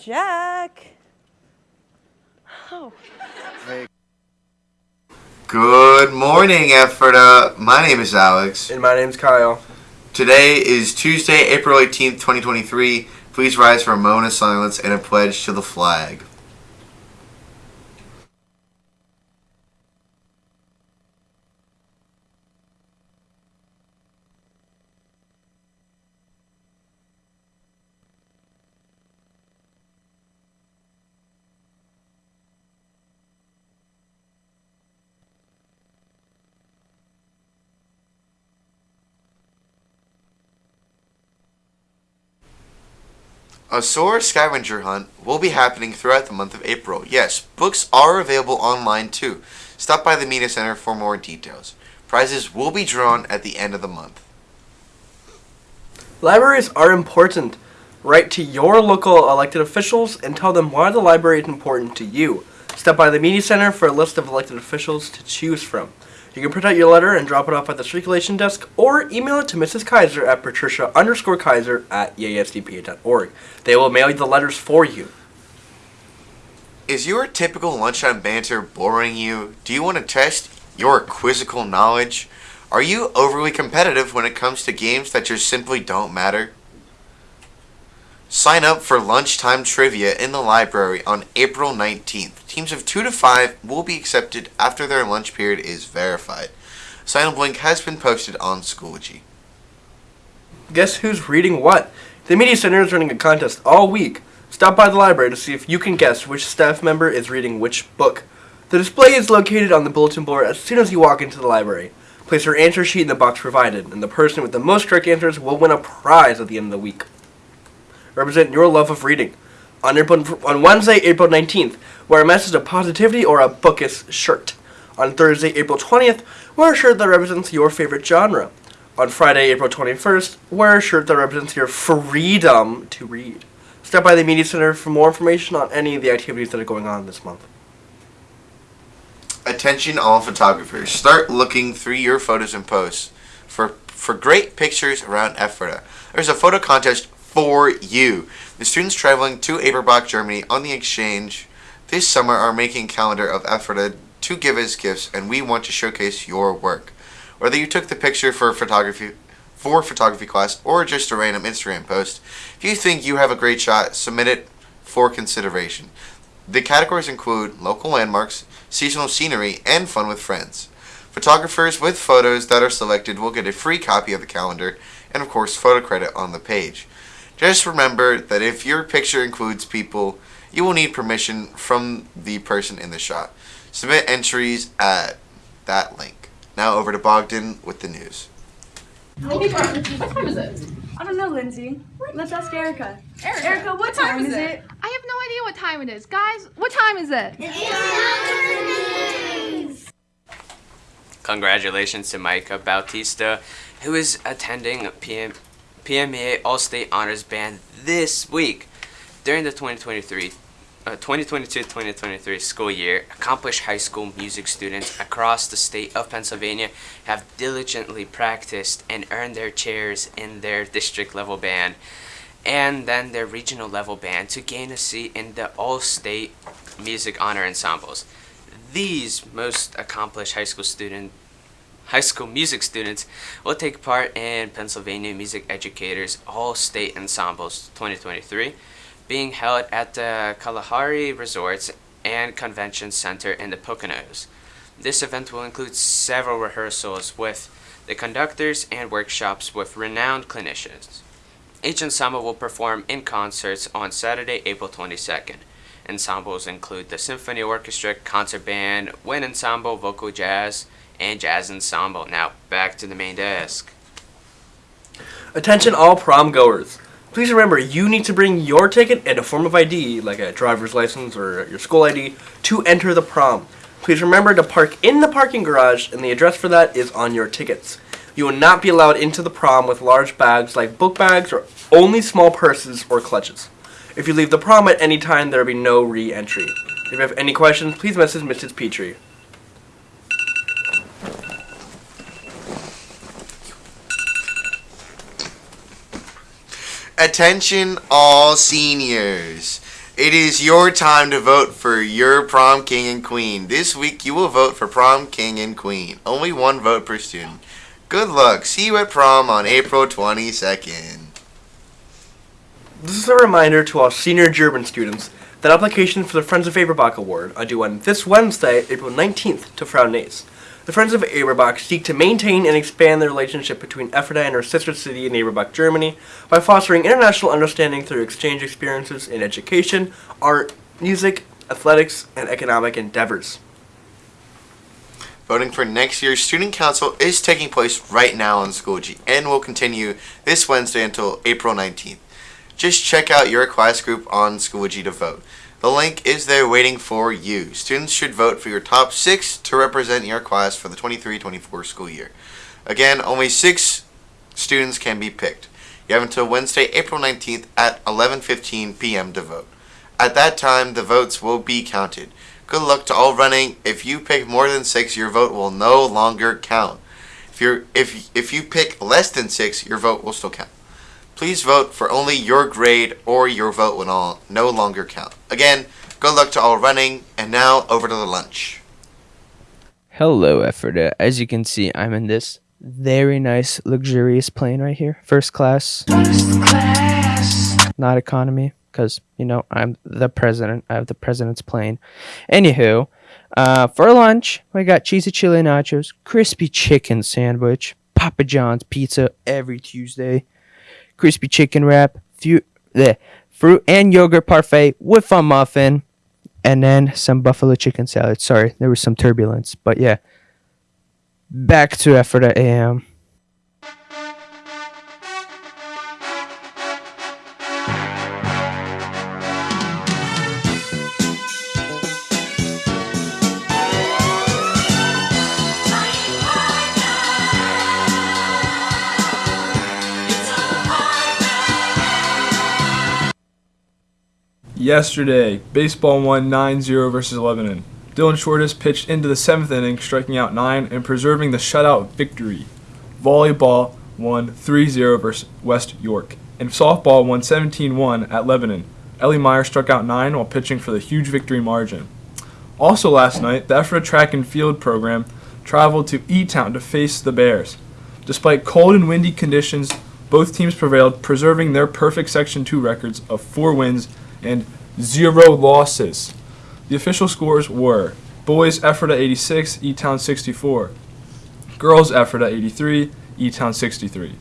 Jack. Oh. Good morning, Ephrata My name is Alex. And my name's Kyle. Today is Tuesday, April 18th, 2023. Please rise for a moment of silence and a pledge to the flag. A Soar scavenger hunt will be happening throughout the month of April. Yes, books are available online too. Stop by the Media Center for more details. Prizes will be drawn at the end of the month. Libraries are important. Write to your local elected officials and tell them why the library is important to you. Stop by the Media Center for a list of elected officials to choose from. You can print out your letter and drop it off at the circulation desk or email it to Mrs. Kaiser at patricia underscore Kaiser at easdpa.org. They will mail you the letters for you. Is your typical lunchtime banter boring you? Do you want to test your quizzical knowledge? Are you overly competitive when it comes to games that just simply don't matter? Sign up for lunchtime trivia in the library on April 19th. Teams of 2 to 5 will be accepted after their lunch period is verified. Sign up link has been posted on Schoology. Guess who's reading what? The Media Center is running a contest all week. Stop by the library to see if you can guess which staff member is reading which book. The display is located on the bulletin board as soon as you walk into the library. Place your answer sheet in the box provided, and the person with the most correct answers will win a prize at the end of the week represent your love of reading. On, April, on Wednesday, April 19th, wear a message of positivity or a bookish shirt. On Thursday, April 20th, wear a shirt that represents your favorite genre. On Friday, April 21st, wear a shirt that represents your freedom to read. Stop by the Media Center for more information on any of the activities that are going on this month. Attention all photographers. Start looking through your photos and posts for, for great pictures around Ephrata. There's a photo contest for you. The students traveling to Eberbach, Germany on the exchange this summer are making calendar of Ephrata to give as gifts and we want to showcase your work. Whether you took the picture for photography for photography class or just a random Instagram post, if you think you have a great shot, submit it for consideration. The categories include local landmarks, seasonal scenery, and fun with friends. Photographers with photos that are selected will get a free copy of the calendar and of course photo credit on the page. Just remember that if your picture includes people, you will need permission from the person in the shot. Submit entries at that link. Now over to Bogdan with the news. What time is it? I don't know, Lindsay. Let's ask Erica. Erica, Erica, what time is it? I have no idea what time it is. Guys, what time is it? Congratulations to Micah Bautista, who is attending PM PMEA All-State Honors Band this week. During the 2023 uh, 2022-2023 school year, accomplished high school music students across the state of Pennsylvania have diligently practiced and earned their chairs in their district level band and then their regional level band to gain a seat in the all-state music honor ensembles. These most accomplished high school student high school music students will take part in Pennsylvania Music Educators All-State Ensembles 2023 being held at the Kalahari Resorts and Convention Center in the Poconos. This event will include several rehearsals with the conductors and workshops with renowned clinicians. Each ensemble will perform in concerts on Saturday, April 22nd. Ensembles include the Symphony Orchestra, Concert Band, Wind Ensemble, Vocal Jazz, and Jazz Ensemble. Now, back to the main desk. Attention all prom goers. Please remember, you need to bring your ticket and a form of ID, like a driver's license or your school ID, to enter the prom. Please remember to park in the parking garage, and the address for that is on your tickets. You will not be allowed into the prom with large bags like book bags or only small purses or clutches. If you leave the prom at any time, there will be no re-entry. If you have any questions, please message Mrs. Petrie. Attention all seniors. It is your time to vote for your prom king and queen. This week you will vote for prom king and queen. Only one vote per student. Good luck. See you at prom on April 22nd. This is a reminder to all senior German students that applications for the Friends of Eberbach Award are due on this Wednesday, April 19th, to Frau Nace. The Friends of Eberbach seek to maintain and expand the relationship between Ephrata and her sister city in Eberbach, Germany, by fostering international understanding through exchange experiences in education, art, music, athletics, and economic endeavors. Voting for next year's student council is taking place right now on Schoology and will continue this Wednesday until April 19th. Just check out your class group on Schoology to vote. The link is there waiting for you. Students should vote for your top six to represent your class for the 23-24 school year. Again, only six students can be picked. You have until Wednesday, April 19th at 11:15 p.m. to vote. At that time, the votes will be counted. Good luck to all running. If you pick more than six, your vote will no longer count. If you're if if you pick less than six, your vote will still count. Please vote for only your grade or your vote will all, no longer count. Again, good luck to all running, and now over to the lunch. Hello, Ephrata. As you can see, I'm in this very nice, luxurious plane right here. First class. Not economy, because, you know, I'm the president. I have the president's plane. Anywho, uh, for lunch, we got cheesy chili nachos, crispy chicken sandwich, Papa John's pizza every Tuesday, crispy chicken wrap, fu- the fruit and yogurt parfait with a muffin, and then some buffalo chicken salad. Sorry, there was some turbulence, but yeah. Back to Ephrata AM. Yesterday, baseball won 9-0 versus Lebanon. Dylan Shortis pitched into the seventh inning, striking out nine and preserving the shutout victory. Volleyball won 3-0 versus West York, and softball won 17-1 at Lebanon. Ellie Meyer struck out nine while pitching for the huge victory margin. Also last night, the Ephrata track and field program traveled to E-Town to face the Bears. Despite cold and windy conditions, both teams prevailed, preserving their perfect Section 2 records of four wins and zero losses. The official scores were boys Ephrata 86, E-Town 64, girls Ephrata 83, E-Town 63.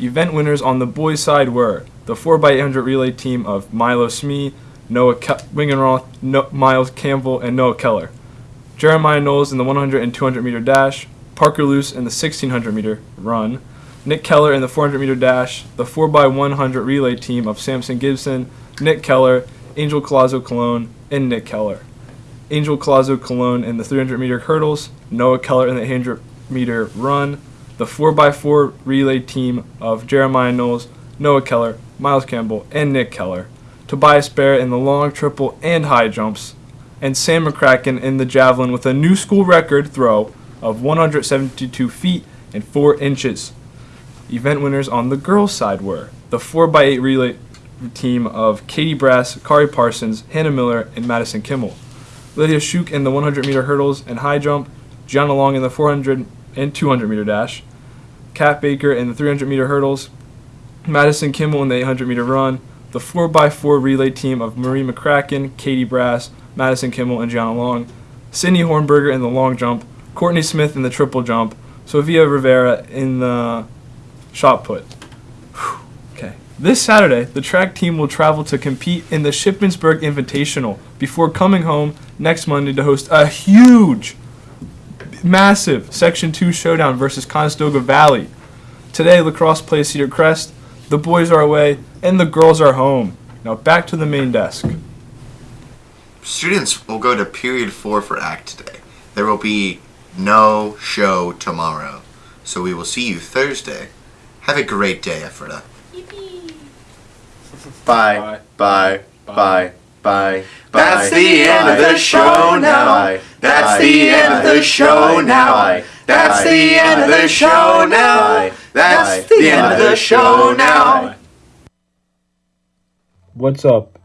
Event winners on the boys' side were the 4x800 relay team of Milo Smee, Noah Ke- Wingenroth, no- Miles Campbell, and Noah Keller. Jeremiah Knowles in the 100 and 200 meter dash, Parker Luce in the 1600 meter run, Nick Keller in the 400 meter dash, the 4x100 relay team of Samson Gibson, Nick Keller, Angel Colazo Cologne, and Nick Keller. Angel Colazo Cologne in the 300 meter hurdles, Noah Keller in the 100 meter run, the 4x4 relay team of Jeremiah Knowles, Noah Keller, Miles Campbell, and Nick Keller, Tobias Barrett in the long triple and high jumps, and Sam McCracken in the javelin with a new school record throw of 172 feet and 4 inches. Event winners on the girls' side were the 4x8 relay team of Katie Brass, Kari Parsons, Hannah Miller, and Madison Kimmel. Lydia Shuk in the 100 meter hurdles and high jump, Gianna Long in the 400 and 200 meter dash, Kat Baker in the 300 meter hurdles, Madison Kimmel in the 800 meter run, the 4x4 relay team of Marie McCracken, Katie Brass, Madison Kimmel, and Gianna Long, Sydney Hornberger in the long jump, Courtney Smith in the triple jump, Sofia Rivera in the shot put. This Saturday, the track team will travel to compete in the Shippensburg Invitational before coming home next Monday to host a huge, massive Section 2 showdown versus Conestoga Valley. Today, lacrosse plays Cedar Crest, the boys are away, and the girls are home. Now back to the main desk. Students will go to period four for ACT today. There will be no show tomorrow. So we will see you Thursday. Have a great day, Ephrata. Bye. Bye. Bye. Bye. That's the end of the show now. That's the end of the show now. That's the end of the show now. That's the end of the show now. What's up,